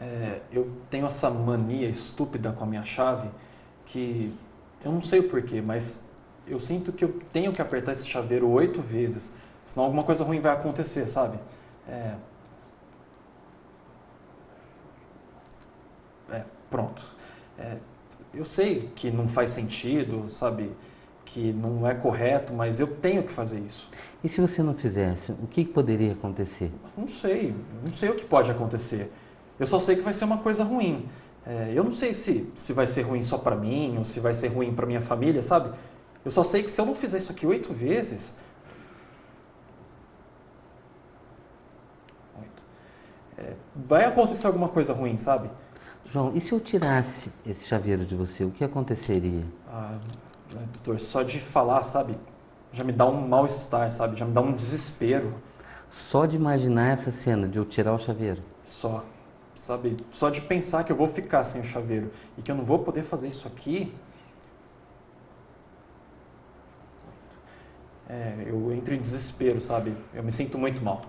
É, eu tenho essa mania estúpida com a minha chave que eu não sei o porquê, mas eu sinto que eu tenho que apertar esse chaveiro oito vezes, senão alguma coisa ruim vai acontecer, sabe? É, é pronto. É, eu sei que não faz sentido, sabe? Que não é correto, mas eu tenho que fazer isso. E se você não fizesse, o que poderia acontecer? Não sei, não sei o que pode acontecer. Eu só sei que vai ser uma coisa ruim. É, eu não sei se, se vai ser ruim só para mim ou se vai ser ruim para minha família, sabe? Eu só sei que se eu não fizer isso aqui oito vezes... É, vai acontecer alguma coisa ruim, sabe? João, e se eu tirasse esse chaveiro de você, o que aconteceria? Ah, doutor, só de falar, sabe, já me dá um mal-estar, sabe, já me dá um desespero. Só de imaginar essa cena de eu tirar o chaveiro? Só, sabe, só de pensar que eu vou ficar sem o chaveiro e que eu não vou poder fazer isso aqui, é, eu entro em desespero, sabe? Eu me sinto muito mal.